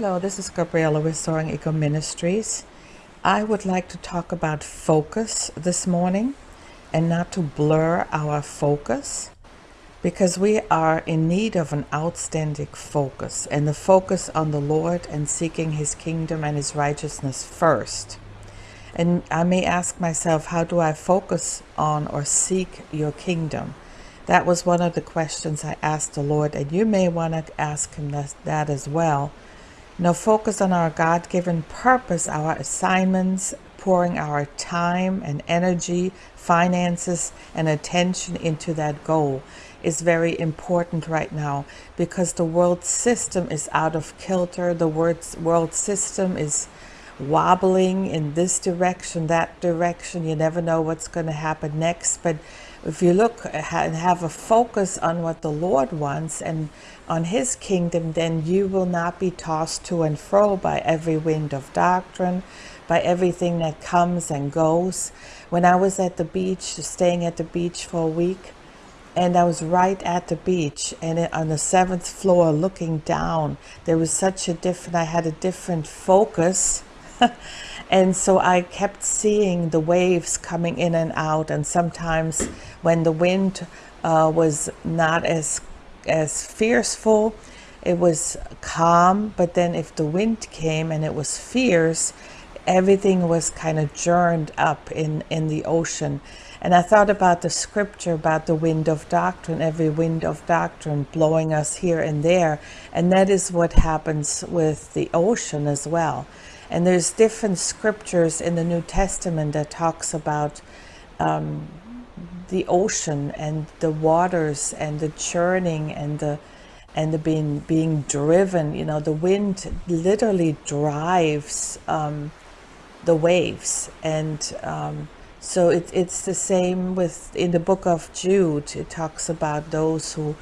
Hello, this is Gabriela with Soaring Eco Ministries. I would like to talk about focus this morning and not to blur our focus because we are in need of an outstanding focus and the focus on the Lord and seeking his kingdom and his righteousness first. And I may ask myself, how do I focus on or seek your kingdom? That was one of the questions I asked the Lord, and you may want to ask him that, that as well now focus on our God-given purpose, our assignments, pouring our time and energy, finances, and attention into that goal is very important right now because the world system is out of kilter. The world system is wobbling in this direction, that direction. You never know what's going to happen next. But if you look and have a focus on what the Lord wants and on his kingdom, then you will not be tossed to and fro by every wind of doctrine, by everything that comes and goes. When I was at the beach, staying at the beach for a week, and I was right at the beach and on the seventh floor looking down, there was such a different, I had a different focus and so I kept seeing the waves coming in and out and sometimes when the wind uh, was not as as fearful it was calm but then if the wind came and it was fierce everything was kind of churned up in in the ocean and I thought about the scripture about the wind of doctrine, every wind of doctrine blowing us here and there. And that is what happens with the ocean as well. And there's different scriptures in the New Testament that talks about um, the ocean and the waters and the churning and the and the being being driven. You know, the wind literally drives um, the waves, and um, so it, it's the same with in the book of Jude. It talks about those who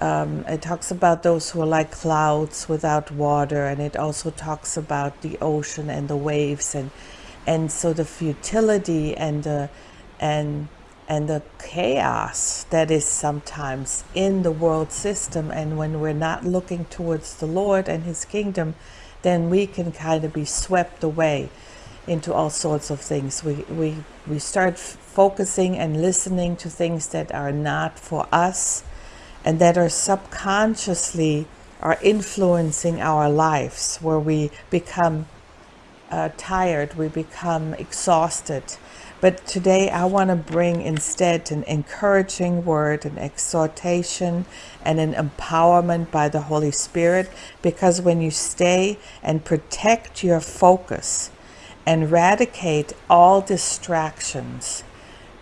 um, it talks about those who are like clouds without water and it also talks about the ocean and the waves and and so the futility and the and and the chaos that is sometimes in the world system and when we're not looking towards the Lord and his kingdom then we can kind of be swept away into all sorts of things we we we start focusing and listening to things that are not for us and that are subconsciously are influencing our lives where we become uh, tired, we become exhausted. But today I want to bring instead an encouraging word, an exhortation, and an empowerment by the Holy Spirit. Because when you stay and protect your focus and eradicate all distractions,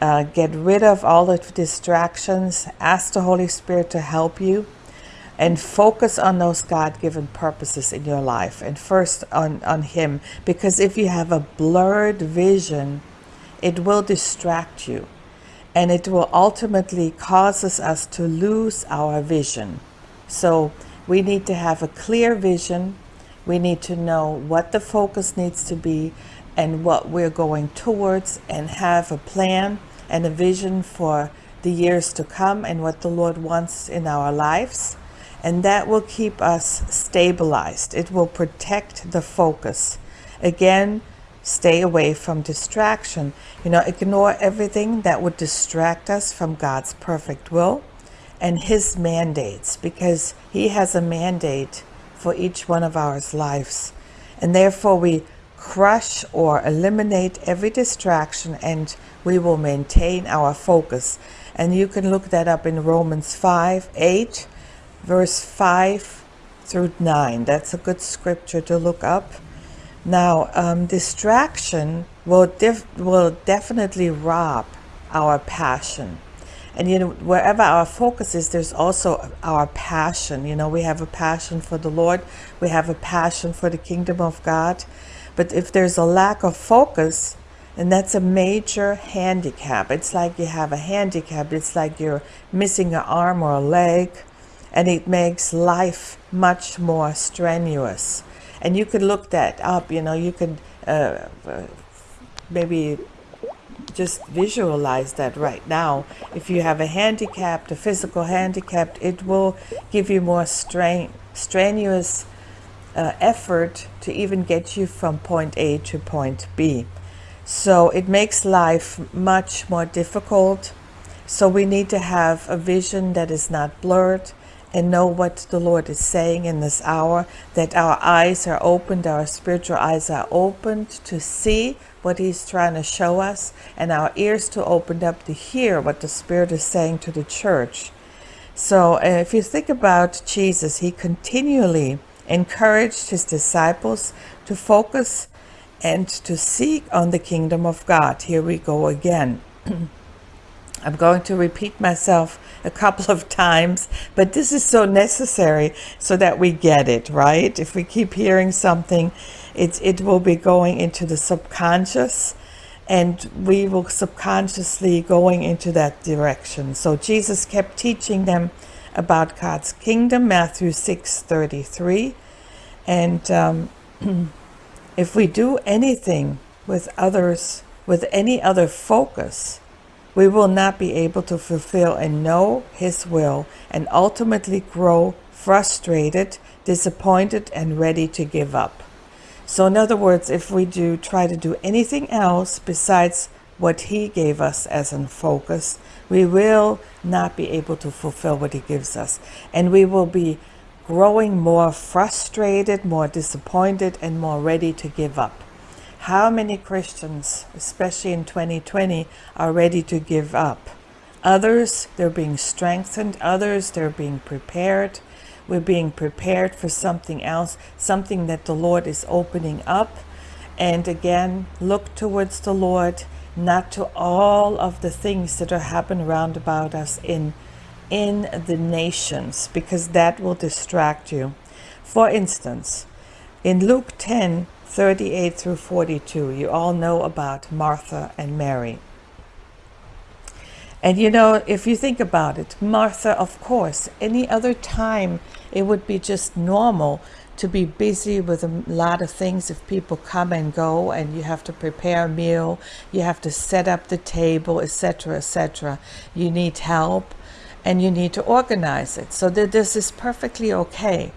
uh, get rid of all the distractions, ask the Holy Spirit to help you, and focus on those God-given purposes in your life and first on, on Him. Because if you have a blurred vision, it will distract you and it will ultimately causes us to lose our vision. So we need to have a clear vision. We need to know what the focus needs to be and what we're going towards and have a plan and a vision for the years to come and what the Lord wants in our lives. And that will keep us stabilized. It will protect the focus. Again, stay away from distraction. You know, ignore everything that would distract us from God's perfect will and his mandates because he has a mandate for each one of our lives. And therefore we crush or eliminate every distraction and we will maintain our focus. And you can look that up in Romans 5, 8, verse 5 through 9. That's a good scripture to look up. Now, um, distraction will, will definitely rob our passion. And, you know, wherever our focus is, there's also our passion. You know, we have a passion for the Lord. We have a passion for the kingdom of God. But if there's a lack of focus, and that's a major handicap. It's like you have a handicap. It's like you're missing an arm or a leg, and it makes life much more strenuous. And you could look that up, you know, you could uh, maybe just visualize that right now. If you have a handicap, a physical handicap, it will give you more strain, strenuous uh, effort to even get you from point A to point B. So it makes life much more difficult. So we need to have a vision that is not blurred and know what the Lord is saying in this hour, that our eyes are opened, our spiritual eyes are opened to see what He's trying to show us, and our ears to open up to hear what the Spirit is saying to the church. So if you think about Jesus, He continually encouraged His disciples to focus and to seek on the kingdom of God. Here we go again. I'm going to repeat myself a couple of times, but this is so necessary so that we get it, right? If we keep hearing something, it, it will be going into the subconscious and we will subconsciously going into that direction. So Jesus kept teaching them about God's kingdom, Matthew 6 33. And um, if we do anything with others, with any other focus, we will not be able to fulfill and know His will and ultimately grow frustrated, disappointed, and ready to give up. So, in other words, if we do try to do anything else besides what He gave us as a focus, we will not be able to fulfill what He gives us. And we will be growing more frustrated, more disappointed, and more ready to give up. How many Christians, especially in 2020, are ready to give up? Others, they're being strengthened. Others, they're being prepared. We're being prepared for something else, something that the Lord is opening up. And again, look towards the Lord, not to all of the things that are happening round about us in, in the nations, because that will distract you. For instance, in Luke 10, 38 through 42, you all know about Martha and Mary. And you know, if you think about it, Martha, of course, any other time it would be just normal to be busy with a lot of things if people come and go and you have to prepare a meal, you have to set up the table, etc., etc. You need help and you need to organize it. So that this is perfectly okay.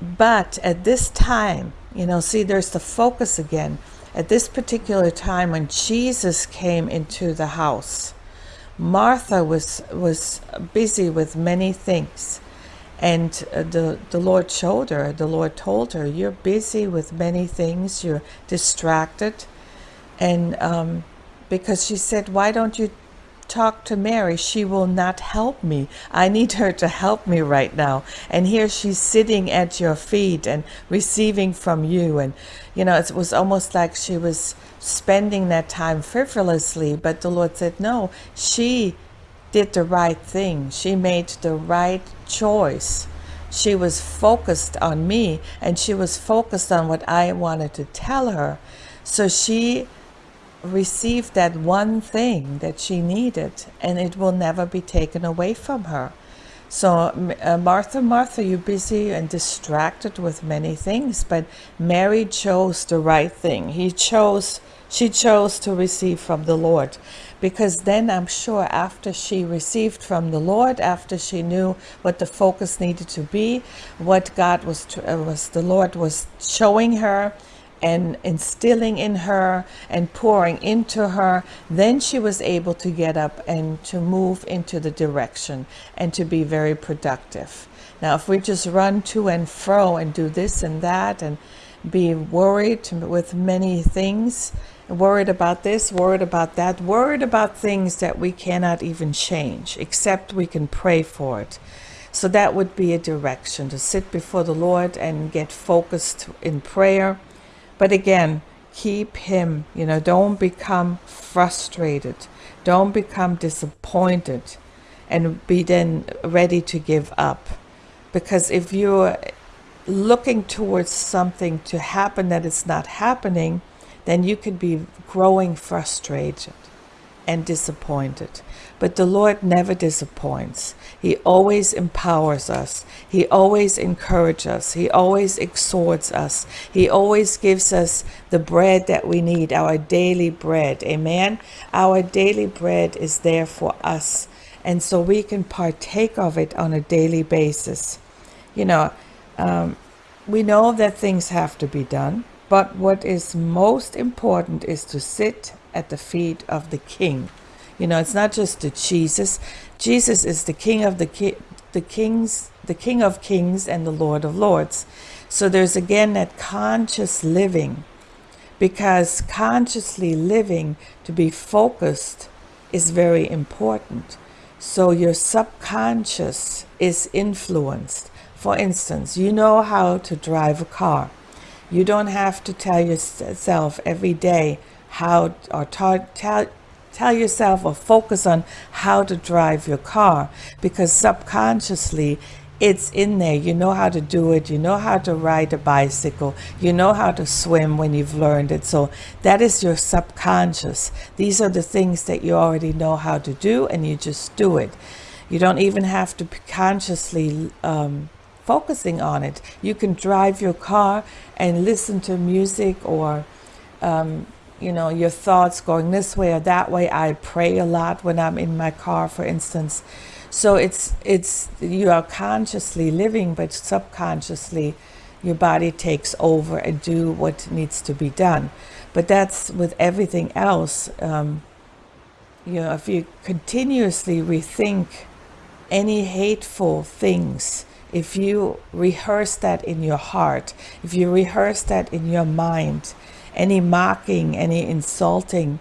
But at this time, you know, see, there's the focus again. At this particular time when Jesus came into the house, Martha was was busy with many things. And uh, the, the Lord showed her, the Lord told her, You're busy with many things, you're distracted. And um, because she said, Why don't you talk to Mary, she will not help me. I need her to help me right now. And here she's sitting at your feet and receiving from you. And, you know, it was almost like she was spending that time frivolously. But the Lord said, no, she did the right thing. She made the right choice. She was focused on me and she was focused on what I wanted to tell her. So she received that one thing that she needed, and it will never be taken away from her. So, uh, Martha, Martha, you're busy and distracted with many things, but Mary chose the right thing. He chose, she chose to receive from the Lord. Because then I'm sure after she received from the Lord, after she knew what the focus needed to be, what God was, to, uh, was the Lord was showing her, and instilling in her and pouring into her, then she was able to get up and to move into the direction and to be very productive. Now, if we just run to and fro and do this and that and be worried with many things, worried about this, worried about that, worried about things that we cannot even change, except we can pray for it. So that would be a direction to sit before the Lord and get focused in prayer but again, keep him, you know, don't become frustrated. Don't become disappointed and be then ready to give up. Because if you're looking towards something to happen that is not happening, then you could be growing frustrated and disappointed. But the Lord never disappoints. He always empowers us. He always encourages us. He always exhorts us. He always gives us the bread that we need, our daily bread. Amen. Our daily bread is there for us. And so we can partake of it on a daily basis. You know, um, we know that things have to be done, but what is most important is to sit at the feet of the King. You know, it's not just the Jesus. Jesus is the King of the ki- the kings, the King of Kings and the Lord of Lords. So there's again that conscious living, because consciously living to be focused is very important. So your subconscious is influenced. For instance, you know how to drive a car. You don't have to tell yourself every day how or tell tell yourself or focus on how to drive your car because subconsciously it's in there. You know how to do it. You know how to ride a bicycle. You know how to swim when you've learned it. So that is your subconscious. These are the things that you already know how to do and you just do it. You don't even have to be consciously um, focusing on it. You can drive your car and listen to music or um, you know your thoughts going this way or that way. I pray a lot when i'm in my car for instance. So it's it's you are consciously living but subconsciously your body takes over and do what needs to be done. But that's with everything else um, you know if you continuously rethink any hateful things if you rehearse that in your heart if you rehearse that in your mind any mocking, any insulting.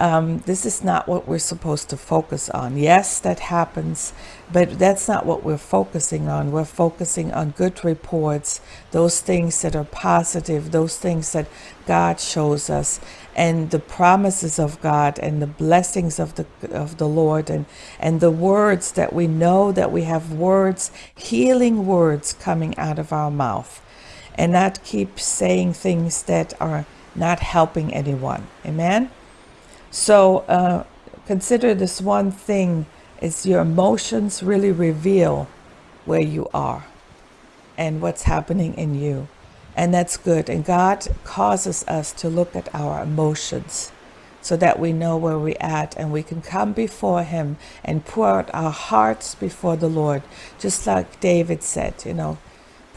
Um, this is not what we're supposed to focus on. Yes, that happens, but that's not what we're focusing on. We're focusing on good reports, those things that are positive, those things that God shows us, and the promises of God and the blessings of the of the Lord, and and the words that we know that we have words, healing words coming out of our mouth, and not keep saying things that are not helping anyone. Amen? So uh, consider this one thing is your emotions really reveal where you are and what's happening in you. And that's good. And God causes us to look at our emotions so that we know where we're at and we can come before Him and pour out our hearts before the Lord. Just like David said, you know,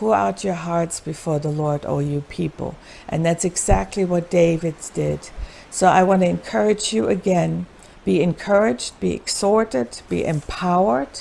Pour out your hearts before the Lord, O you people. And that's exactly what David did. So I want to encourage you again be encouraged, be exhorted, be empowered